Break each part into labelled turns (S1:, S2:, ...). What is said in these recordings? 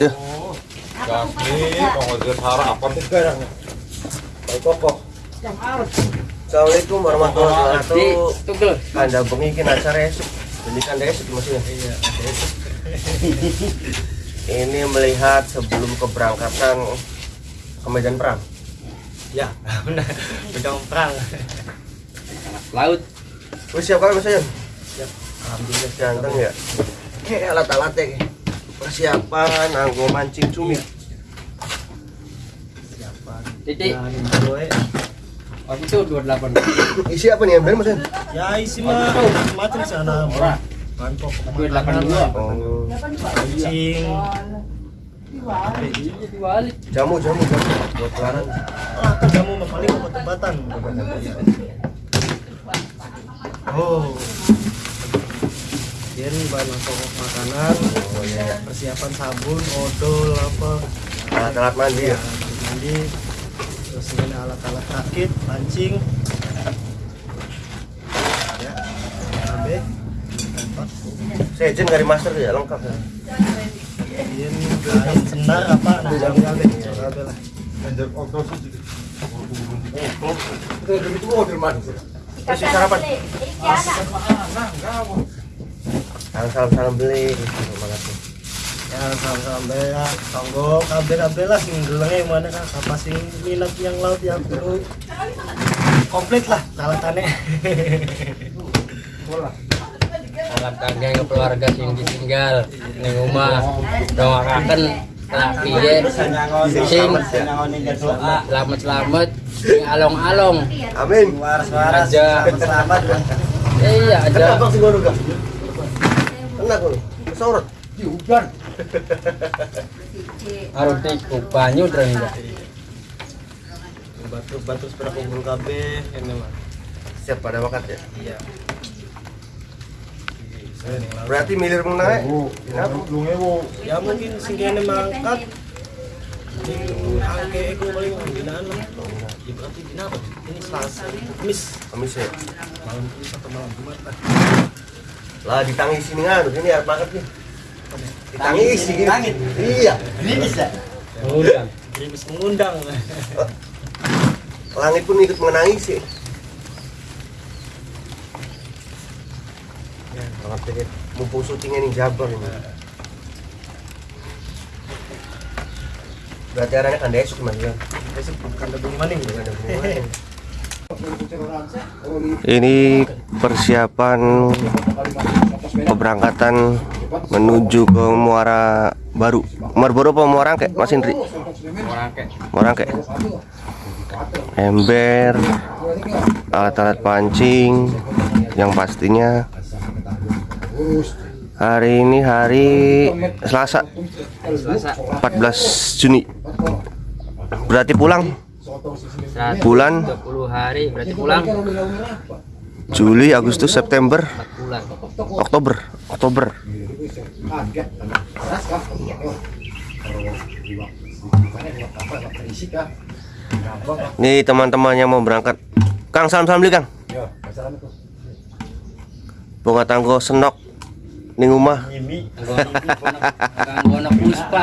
S1: Ya.
S2: Baik kokoh.
S1: Assalamualaikum warahmatullahi wabarakatuh. Bengi iki acara esuk. Jadi kanda esuk maksudnya. Iya, Ini melihat sebelum keberangkatan ke medan perang.
S3: Ya, benar. Pedang perang. Laut.
S1: Wis siap kan Mas Ayun?
S3: Siap.
S1: Alhamdulillah ganteng ya. Oke, alat-alatnya. Persiapan anggo mancing cumi.
S3: Titik. Oh itu 28.
S1: Isi apa nih ember Mas?
S4: Ya isi mah macam sana
S3: Ora.
S4: Bangkok
S3: 82.
S1: Oh,
S3: Dibalik.
S1: jamu jamu jamu buat larang.
S4: ah kamu mah paling obat-obatan oh jadi bahan pokok makanan
S1: Oh iya.
S4: persiapan sabun odol apa.
S1: Alat-alat mandi ya.
S4: alat mandi terus ini alat-alat rakit pancing. Ya tempat
S1: dari master ya lengkap ya.
S4: senar apa? Nah cabe cabe cabe lah.
S1: Kasih sarapan. Salam salam salam beli. Terima kasih.
S4: ya sama-sama ya tonggo kabel-kabel lah sing gelengnya mana kan apa sing minat yang laut yang perlu komplit lah alatannya
S3: Salam kangge ke keluarga sing ditinggal ning omah. Doakan laki ye sing selamat-selamat sing along-along.
S1: Amin.
S4: waras-waras selamat
S3: Iya aja.
S1: Kenapa sih gua juga? Enak lu. Sorot.
S3: Harus tiku banyu dreng ya.
S4: batu-batu sepeda kumpul kabeh ini mah
S1: Siap pada waktu ya.
S4: iya
S1: Berarti milir mau naik. Kenapa?
S4: ya mungkin sing kene mangkat di angke iku paling binaan lah ya berarti ini selasa kamis
S1: Kamis ya.
S4: malam kamis atau malam jumat lah
S1: Lah ditangis sini kan, ini harus banget nih. Ditangis gini. Iya.
S3: Undang.
S4: Grimis mengundang
S1: Langit pun ikut menangis sih. Ya, banget deh. Mumpung syutingnya nih Jabar ini. Berarti arahnya kan esok mas ya.
S4: besok bukan lebih maning
S1: Ini persiapan keberangkatan menuju ke Muara Baru. Muara Baru apa Muara Angke, Mas Indri? Muara Angke. Ember, alat-alat pancing, yang pastinya hari ini hari Selasa 14 Juni. Berarti pulang Bulan?
S3: 20 hari berarti pulang 4
S1: Juli, Agustus, September. Oktober, Oktober. Nih teman-teman yang mau berangkat. Kang salam salam beli Kang. Bunga tanggo senok ning rumah.
S3: Puspa.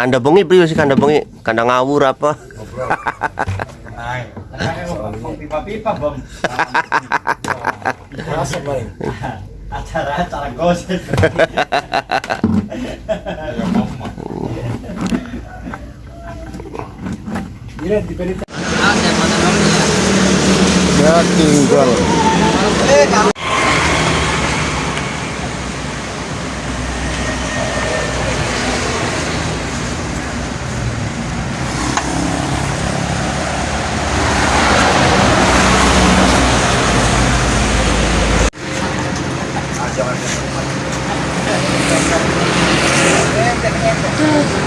S1: Kanda Bengi priyo sih Kanda Bengi? Kanda ngawur apa?
S4: pipa-pipa bom acara-acara gosip?
S1: Ya tinggal. 对。